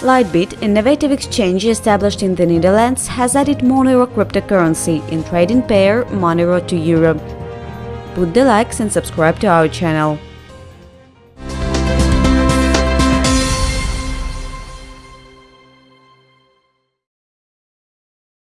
LiteBit, innovative exchange established in the Netherlands, has added Monero cryptocurrency in trading pair Monero to Euro. Put the likes and subscribe to our channel.